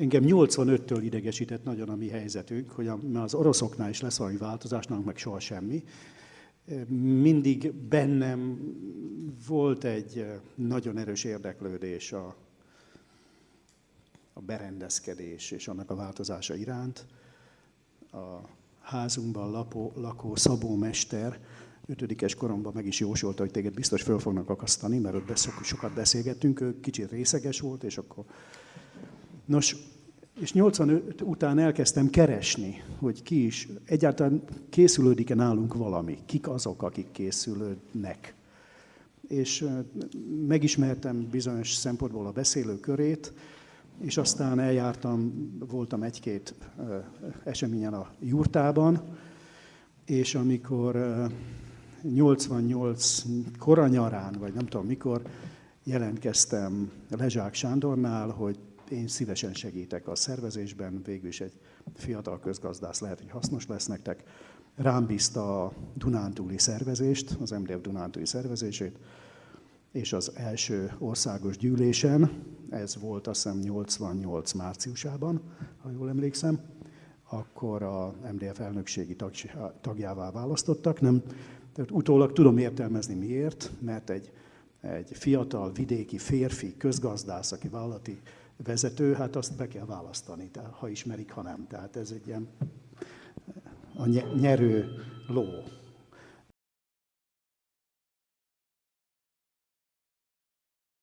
Engem 85-től idegesített nagyon a mi helyzetünk, hogy az oroszoknál is lesz valami változás, nálunk meg soha semmi. Mindig bennem volt egy nagyon erős érdeklődés a, a berendezkedés és annak a változása iránt. A házunkban lakó, lakó Szabó Mester ötödikes koromban meg is jósolta, hogy téged biztos föl fognak akasztani, mert ott sokat beszélgettünk, ő kicsit részeges volt, és akkor... Nos, és 85 után elkezdtem keresni, hogy ki is, egyáltalán készülődik-e nálunk valami, kik azok, akik készülődnek. És megismertem bizonyos szempontból a beszélő körét, és aztán eljártam, voltam egy-két eseményen a jurtában, és amikor 88 koranyarán, vagy nem tudom mikor, jelentkeztem Lezsák Sándornál, hogy én szívesen segítek a szervezésben, végül is egy fiatal közgazdász lehet, hogy hasznos lesz nektek. Rám bízta a Dunántúli szervezést, az MDF Dunántúli szervezését, és az első országos gyűlésen, ez volt azt hiszem 88 márciusában, ha jól emlékszem, akkor a MDF elnökségi tagjává választottak. Nem, tehát utólag tudom értelmezni miért, mert egy, egy fiatal vidéki férfi közgazdász, aki vállalati vezető, hát azt be kell választani, ha ismerik, ha nem. Tehát ez egy ilyen a nyerő ló,